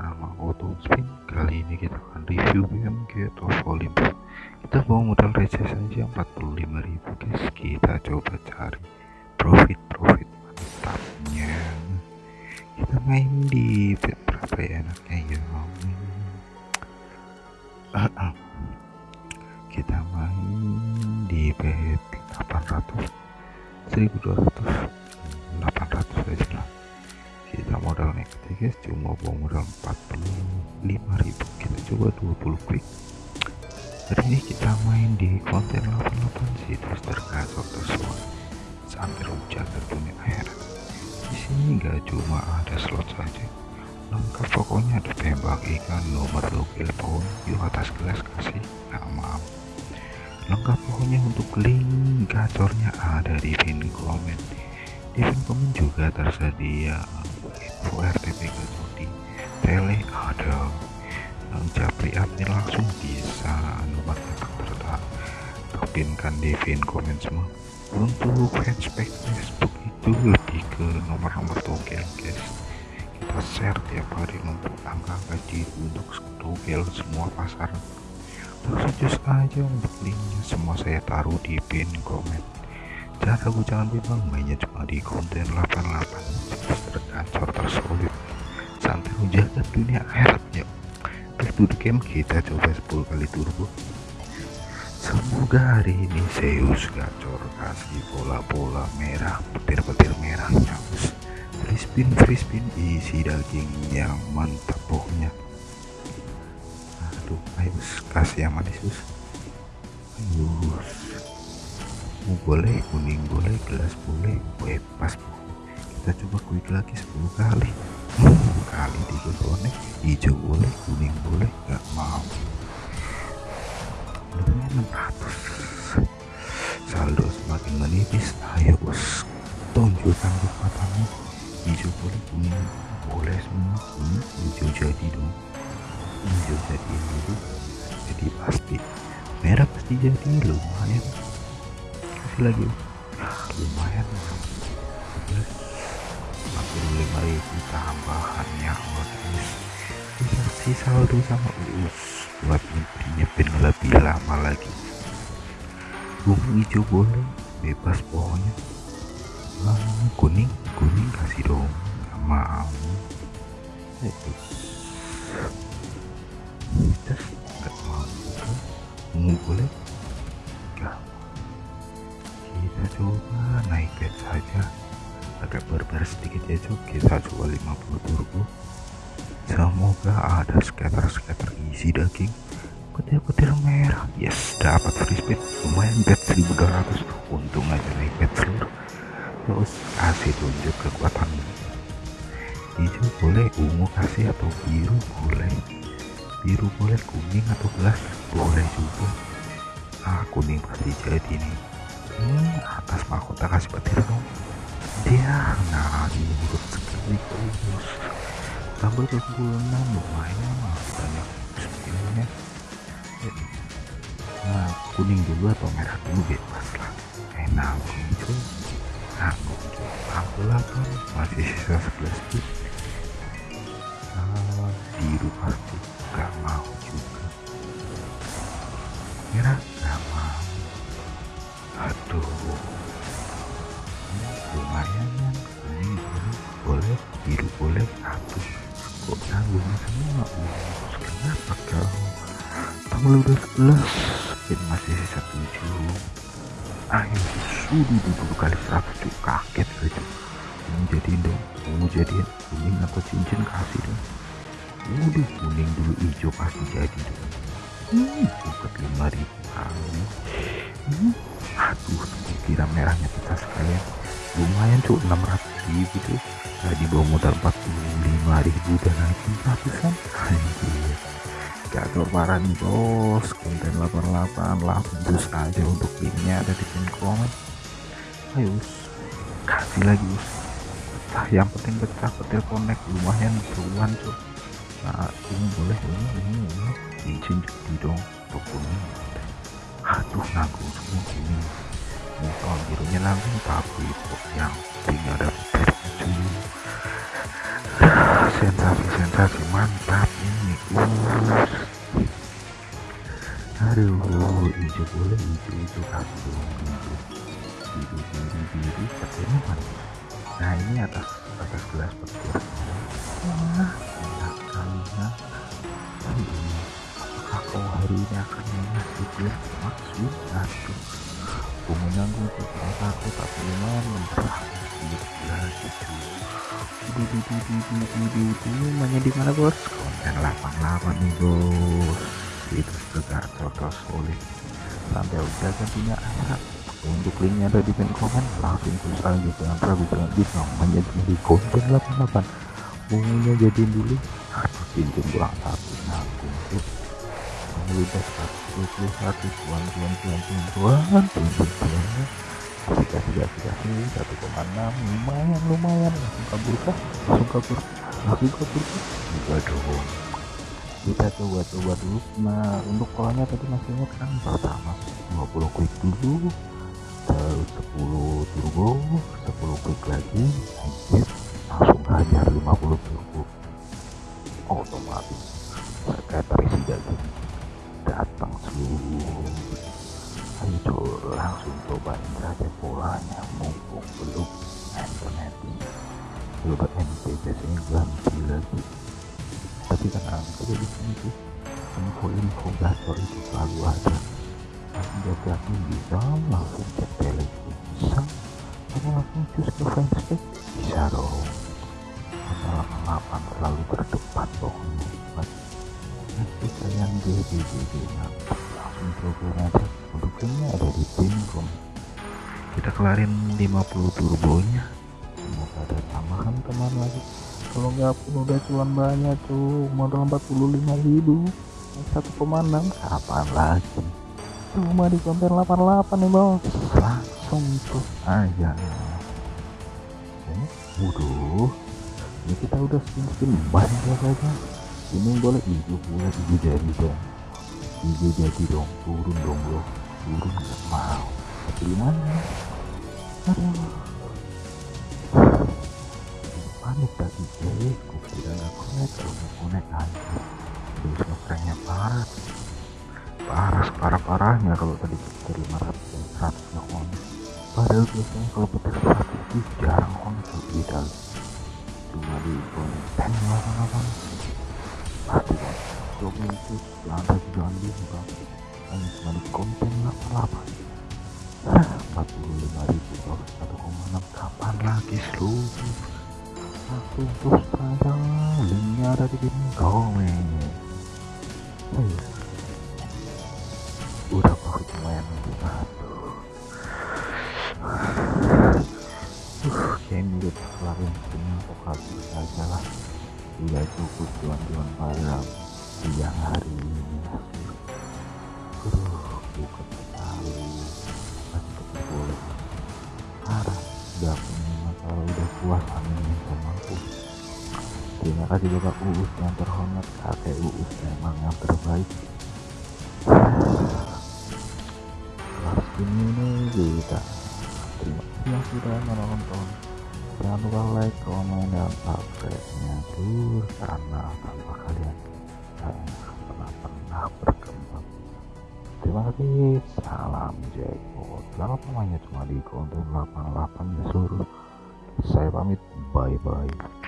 bersama Spin Kali ini kita akan review BMG of Olympus. Kita bawa modal receh saja 45.000 guys. Kita coba cari profit-profit mantapnya. Kita main di bet berapa ya enaknya? Ya Kita main di bet 800 1200 800 aja lah modal ya guys. Cuma bawa modal 45.000 kita coba 20 quick hari ini kita main di konten 88 situs tergacor tersuat sampai rujak ke dunia akhirat di sini gak cuma ada slot saja. Lengkap pokoknya ada tembak ikan nomor logo pohon di atas gelas kasih nah lengkap pokoknya untuk link gacornya ada di pin komen. Di pin komen juga tersedia info RTP Jodi tele ada yang japri admin langsung bisa nomor kontak tertak topinkan di pin komen semua. Untuk fanspage Facebook itu lebih ke nomor-nomor togel guys. Kita share tiap hari untuk angka-angka untuk togel semua pasar. Just aja untuk linknya semua saya taruh di pin komen. Jangan ragu jangan bimbang mainnya cuma di konten 88 tergacor tersolid santai menjaga dunia akhirat yuk back game kita coba 10 kali turbo semoga hari ini Zeus gacor kasih bola-bola merah petir-petir merah nyambus free spin free spin isi daging yang mantap pokoknya aduh ayo kasih yang manis ayo boleh kuning boleh gelas boleh bebas kita coba quick lagi 10 kali. Kali tiga konek hijau boleh kuning boleh nggak mau. Lumayan 600 saldo semakin menipis. Ayo bos. Tunjukkan kekuatanmu. Hijau boleh kuning boleh semua. Kuning hijau jadi dong. Hijau jadi dulu. Jadi pasti. Merah pasti jadi lumayan. Lagi tambahannya dikasih saldo sama us. Buat nyepin lebih lama lagi. Bunga hijau boleh bebas pokoknya. Ah, kuning kuning kasih dong. Gak mau terus gak mau. Ungu boleh 250 turbo ya, semoga ada scatter-scatter isi daging. Petir-petir merah. Yes dapat free speed. Lumayan bet 1200 untung aja naik bet seluruh. Terus kasih tunjuk kekuatan. Hijau boleh ungu kasih atau biru boleh. Biru boleh kuning atau gelas boleh juga. Ah kuning pasti jadi nih. Hmm, atas mahkota kasih petir dong. Dia nah ini terus tambah ke 26 lumayan banyak nah kuning dulu atau merah dulu bebas lah. Enak nah aku 48 masih sisa 11 bit nah, biru pasti. Gak mau juga. Merah gak mau. Aduh. Lumayan. kan boleh biru boleh aduh kok nanggung semua kenapa kau? Tanggal udah 11 spin masih sisa 7 ayo sudah dulu kali 100 cuy kaget aja mau jadiin dong. Mau jadiin kuning atau cincin kasih dong. Udah kuning dulu hijau pasti jadi dong. Hmm, dapat 5000 kali. Aduh kira merahnya kita sekalian. Lumayan cuy 600 ribu tuh tadi bawa modal 45 ribu dan naikin ratusan. Anjir. Gagal parah nih bos. Konten 88 langsung aja untuk linknya ada di pin komen. Ayo kasih lagi bos. Pecah yang penting pecah petir connect. Lumayan puluhan cuy. Nah ini boleh ini ini ini. Izin jadi dong pokoknya aduh nanggung semua ini. Motor birunya nanggung tapi kok yang tinggal ada cuy sensasi sensasi mantap ini. Us aduh hijau boleh hijau hijau kasih dong hijau biru biru biru mana? Nah ini atas atas gelas petir wah. Enak sekali ya. Kau hari ini akan mengasih dia maksud aduh. Bumbunya gue tuh aku gila gitu di di di di di di di mana bos konten 88 nih bos itu juga cocok solid sampai udah gantinya anak untuk linknya ada di pin komen langsung terus aja jangan ragu jangan bisa menjadi di konten 88 bumbunya jadiin dulu aduh cincin kurang satu nah untuk mengeludah 121 tuan tuan tuan tuan tuan tuan tuan kasih satu koma enam lumayan lumayan langsung kabur kah langsung kabur langsung kabur juga dong kita coba coba dulu nah untuk polanya tadi masih ingat kan pertama 20 klik dulu terus 10 turbo 10 klik lagi exit langsung hajar 50 turbo otomatis terkait presiden datang langsung cobain saja polanya mumpung belum internet coba NPC ini ganti lagi. Tapi kan angka di sini tuh. Info-info gacor itu selalu ada. Jadi aku bisa langsung cek telegram bisa. Atau langsung cus ke fanspage bisa dong. Masalah 8 selalu terdepan pokoknya nanti kalian GGGG mantap aja produknya ada di room kita kelarin 50 turbonya. Semoga ada tambahan teman lagi. Kalau nggak pun udah cuan banyak tuh modal 45 ribu. 1,6 kapan lagi? Cuma di konten 88 nih bos langsung tuh aja ini waduh. Ini kita udah spin banyak saja ini boleh hijau boleh hijau jadi dong hijau jadi dong. Turun dong bro. Turun gak mau tapi gimana? Aduh. Panik tadi jadi kok tidak nggak connect nggak connect aja terus ngefranknya parah. Parah parah parahnya kalau tadi petir 500 dan 100 nggak connect padahal biasanya kalau petir 100 itu jarang connect lebih dalam cuma di konten 88 pasti kan coba itu jangan dibuka hanya cuma di konten 88 45 ribu bos 1,6 kapan lagi seluruh satu terus saja linknya ada di pin komen. Hey. udah profit lumayan. Aduh. Uh game udah kelarin semua pokal saja lah. Udah cukup tuan-tuan pada siang hari udah punya masalah udah puas terima kasih bapak uus yang terhormat kakek uus memang yang terbaik kelas ini kita terima kasih sudah menonton jangan lupa like komen dan subscribe-nya tur karena tanpa kalian pernah berkembang terima kasih. Salam jackpot. Selamat namanya cuma di konten 88 ya seluruh. Saya pamit. Bye bye